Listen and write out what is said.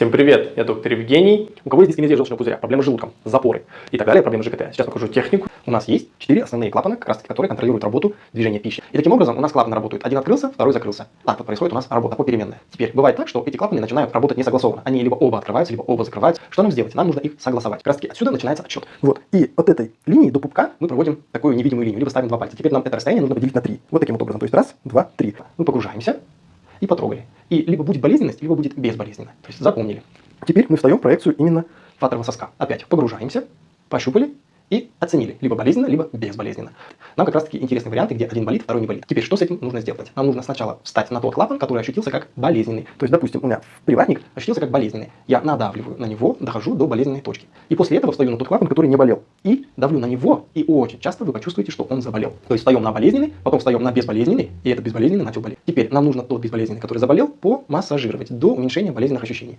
Всем привет, я доктор Евгений. У кого есть дискинезия желчного пузыря, проблемы с желудком, запоры и так далее, проблемы ЖКТ. Сейчас покажу технику. У нас есть четыре основные клапана, как раз таки, которые контролируют работу движения пищи. И таким образом у нас клапаны работают. Один открылся, второй закрылся. Так вот происходит у нас работа попеременная. Теперь бывает так, что эти клапаны начинают работать не согласованно. Они либо оба открываются, либо оба закрываются. Что нам сделать? Нам нужно их согласовать. Как раз таки отсюда начинается отсчет. Вот. И от этой линии до пупка мы проводим такую невидимую линию, либо ставим два пальца. Теперь нам это расстояние нужно поделить на три. Вот таким вот образом. То есть раз, два, три. Мы погружаемся и потрогали. И либо будет болезненность, либо будет безболезненно. То есть запомнили. Теперь мы встаем в проекцию именно фаторного соска. Опять погружаемся, пощупали и оценили. Либо болезненно, либо безболезненно. Нам как раз таки интересны варианты, где один болит, второй не болит. Теперь что с этим нужно сделать? Нам нужно сначала встать на тот клапан, который ощутился как болезненный. То есть, допустим, у меня приватник ощутился как болезненный. Я надавливаю на него, дохожу до болезненной точки. И после этого встаю на тот клапан, который не болел. И давлю на него, и очень часто вы почувствуете, что он заболел. То есть встаем на болезненный, потом встаем на безболезненный, и этот безболезненный начал болеть. Теперь нам нужно тот безболезненный, который заболел, помассажировать до уменьшения болезненных ощущений.